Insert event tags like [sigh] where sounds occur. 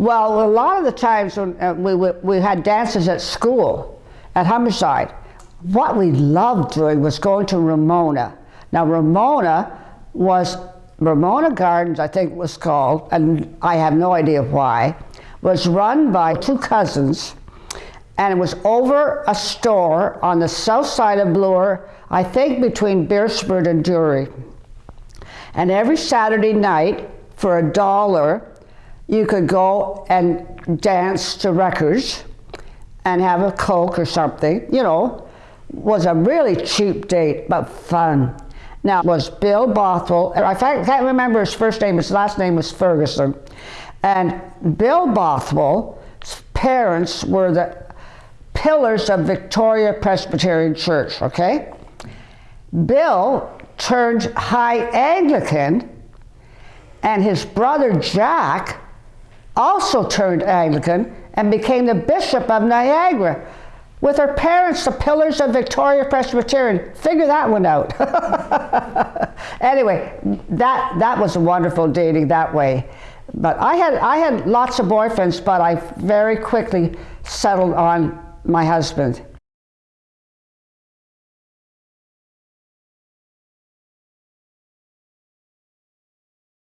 Well, a lot of the times when uh, we, we, we had dances at school, at Humberside, what we loved doing was going to Ramona. Now, Ramona was, Ramona Gardens, I think it was called, and I have no idea why, was run by two cousins, and it was over a store on the south side of Bloor, I think between Beresford and Durie. And every Saturday night, for a dollar, you could go and dance to records and have a Coke or something, you know, was a really cheap date, but fun. Now, was Bill Bothwell, I can't remember his first name, his last name was Ferguson. And Bill Bothwell's parents were the pillars of Victoria Presbyterian Church, okay? Bill turned high Anglican, and his brother Jack also turned Anglican and became the Bishop of Niagara with her parents, the pillars of Victoria Presbyterian. Figure that one out. [laughs] anyway, that, that was a wonderful dating that way. But I had, I had lots of boyfriends, but I very quickly settled on my husband.